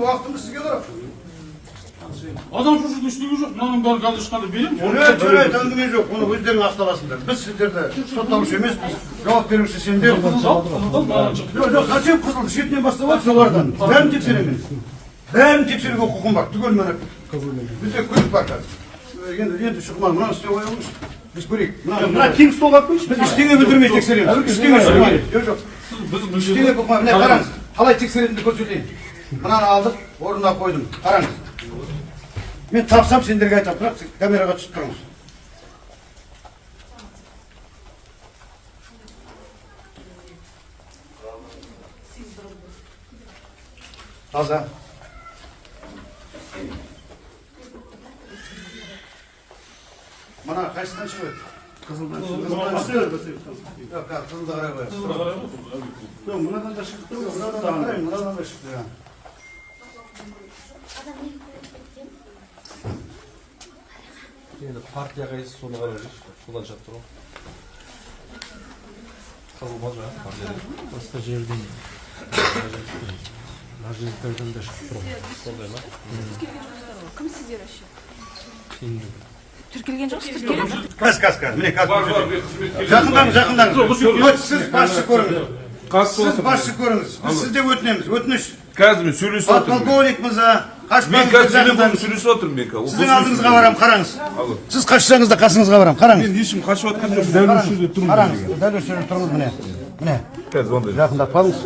менің уақытым сізге қарап адам шошырлық ештеңе жоқ мынаның бәрін қазір ешқандай беремін жоқ жарайды әңгіме жоқ оны өздерің ақталасыңдар біз сіздерді сотталушы емеспіз жауап беруші сендер жоқ зачем қызыл шетінен бастап алып солардан бәрін тексеремін бәрін тексеруге құқым бар түгел міне бізде көлік бар қазір енді енді шұқман мынаны істеп қоя қойыңызшы біз көрейік мына тең столға қойшы біз ештеңе білдірмей тексереміз ештеңе жоқ жоқ біз ештеңе қылмай міне қараңыз қалай тексеретінімді көрсетейін Мынаны алдық, орнына қойдым. Қараңыз. Мен тапсам сендерге айтамын, бірақ сен камераға түсіп тұрыңыз. Таза. Мына қайсыдан шығып еді? Қызылдан шығып Жоқ, қызылды қарай қоясыз. жоқ мынадан да шығып тұр Мынадан да қараймын, мынадан да шықты. иә. Енді партия қайсы соны қарап жүрші содан шығып тұр ғой. Қызыл ма жаңағы партия басқа жерден ложниктардан да шығып тұр ғой. Сондай ма? Кім сіздер вообще тіркелген жоқсыз. тіркелген Қазір, қазір, қазір. Міне қазір. Жақындаңыз, жақындаңыз. Вот сіз басшы көріңіз. Сіз басшы көріңіз. Біз сізден өтінеміз. Өтініш. қазір мен сөйлесіп отырмын. Подполковник мырза, мен қазір жақындаңыз. сөйлесіп отырмын мен қазір Сіздің алдыңызға барамын, қараңыз. Сіз қашсаңыз да қасыңызға барамын, қараңыз. мен ешкім қашып жатқан жоқ Қараңыз, қараңыз. Дәл осы жерде тұрыңыз міне. Міне, қазір ондай жақындап қалыңыз.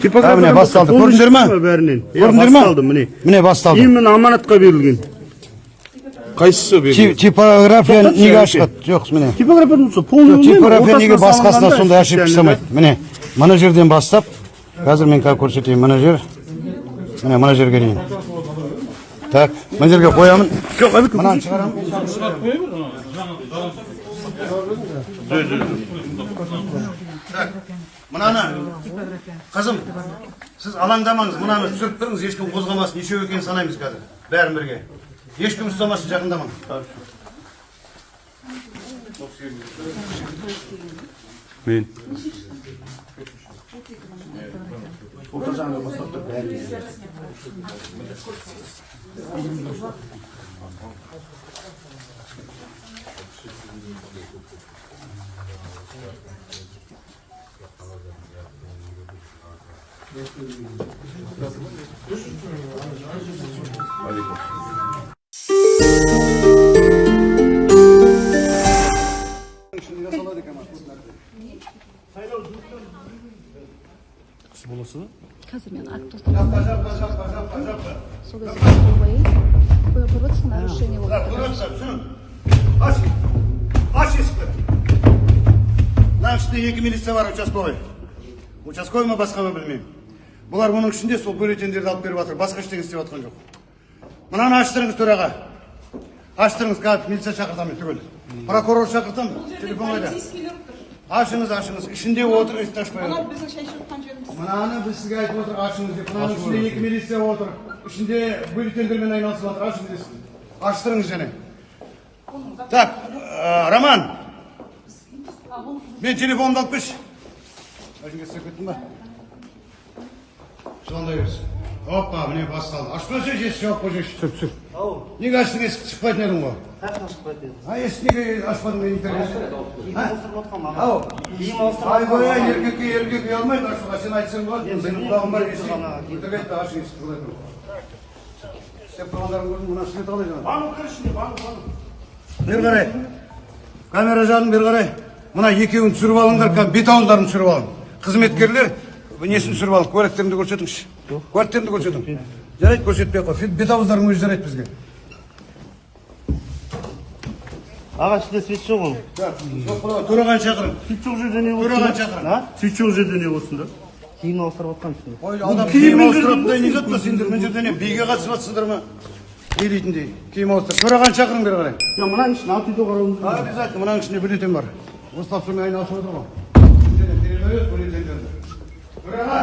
типография міне басталды. Көрдіңдер ма? бәрінен Көрдіңдер ма? басталды міне Міне басталды. именно аманатқа берілген қайсысы берген Типография неге ашық? Жоқ, міне. полный Типография неге басқасына сондай ошибка жасамайды? Міне, мына жерден бастап, қазір мен қазір көрсетейін, мына жер. Міне, мына жерге дейін. Так, мына жерге қоямын. жоқ әбіке Мынаны шығарамын. Так, мынаны қызым сіз алаңдамаңыз мынаны түсіріп тұрыңыз ешкім қозғамасын нешеу екенін санаймыз қазір бәрін бірге ешкім ұстамасын жақындамаңыз мен қазір мен акт тоқтатамын сол кезде қол қояйын қоя көріп отырсың нарушение болып жатыр аш аш есікті мынаның ішінде екі милиция бар участковый участковый ма басқа ма білмеймін бұлар мұның ішінде сол бюллетендерді алып беріп жатыр басқа ештеңе істеп жатқан жоқ мынаны аштырыңыз төраға аштырыңыз қазір милиция шақыртамын түгел прокурор шақыртамын телефон қайда ашыңыз ашыңыз ішінде отыр есікті ашпай біздің шай ішіп жатқан жеріміз мынаны біз сізге айтып отырық ашыңыз деп мынаның ішінде екі милиция отыр ішінде бюллетендермен айналысып жатыр ашыңыз есікті аштырыңыз және так ә, роман. Мен телефонымды алып келші әжеге істеп кеттің ба звондай берсін опа міне басталды. Ашып қойсай есік жауып қойсайшы. Түсір түсір неге аштың есікті шықпайтын едің ғой? А есік неге ашпадың менің интернетті ау айбай еркекке еркек ұялмайды ашуға сен айтсаң болады. Бар интернетті ашың есікті құдай тұрып істеп тұрғандарын көрдім мына свет қалай жаңағы бері қарай. Камера жағын бері қарай. Мына екеуін түсіріп алыңдар ка- бет түсіріп алың қызметкерлер несін түсіріп алың куәліктеріңді көрсетіңізші. Куәліктеріңді көрсетің жарайды көрсетпей ақ қой. Бет ауыздарың өзі жарайды бізге. Аға ішінде свет жоқ оның төрағаны шақырың свет жоқ жерде не төрағаны шақырың а? Свет жоқ жерде не болсын да? Киім ауыстырып жатқан адам киім ауыстыратындай не зат па сендер? Мына жерде не биге қатысып жатсыңдар ма? Не дейтіндей киім ауыстыр төрағаны шақырың бері қарай. Жоқ мынаның ішін алып үйде қарауымыз керек. обязательно мынаның ішінде бюллетень бар. Осы тапсырмамен айналысып отыр ғой. Төраға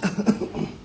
감사합니다.